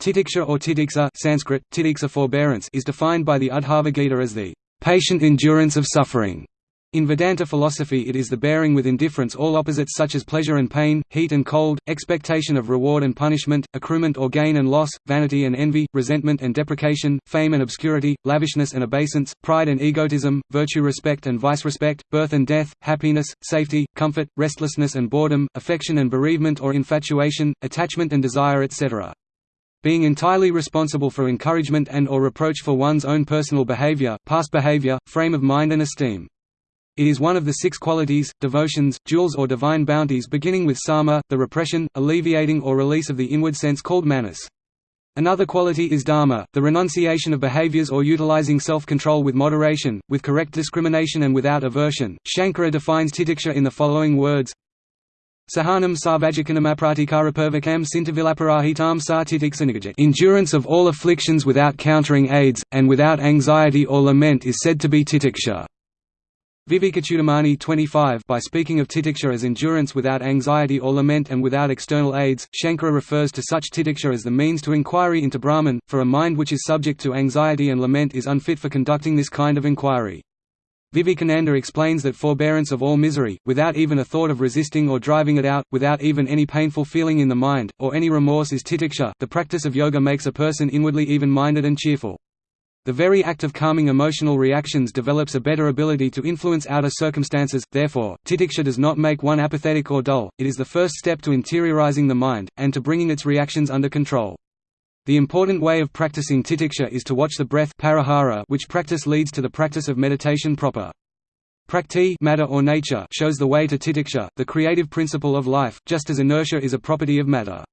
Titiksha or titiksha Sanskrit, titiksha forbearance is defined by the Uddhava Gita as the patient endurance of suffering. In Vedanta philosophy it is the bearing with indifference all opposites such as pleasure and pain, heat and cold, expectation of reward and punishment, accruement or gain and loss, vanity and envy, resentment and deprecation, fame and obscurity, lavishness and obeisance, pride and egotism, virtue respect and vice-respect, birth and death, happiness, safety, comfort, restlessness and boredom, affection and bereavement or infatuation, attachment and desire etc. Being entirely responsible for encouragement and or reproach for one's own personal behavior, past behavior, frame of mind and esteem. It is one of the six qualities, devotions, jewels or divine bounties beginning with sama, the repression, alleviating or release of the inward sense called manas. Another quality is dama, the renunciation of behaviors or utilizing self-control with moderation, with correct discrimination and without aversion. Shankara defines titiksha in the following words Sahanam sarvajakanamapratikarapervakam sintavilaparahitam sa titiksanigajat Endurance of all afflictions without countering aids, and without anxiety or lament is said to be titiksha. Vivekachudamani 25 By speaking of titiksha as endurance without anxiety or lament and without external aids, Shankara refers to such titiksha as the means to inquiry into Brahman, for a mind which is subject to anxiety and lament is unfit for conducting this kind of inquiry. Vivekananda explains that forbearance of all misery, without even a thought of resisting or driving it out, without even any painful feeling in the mind, or any remorse is titiksha. The practice of yoga makes a person inwardly even-minded and cheerful. The very act of calming emotional reactions develops a better ability to influence outer circumstances, therefore, titiksha does not make one apathetic or dull, it is the first step to interiorizing the mind, and to bringing its reactions under control. The important way of practicing titiksha is to watch the breath pratyahara which practice leads to the practice of meditation proper. Prakriti matter or nature shows the way to titiksha, the creative principle of life, just as inertia is a property of matter.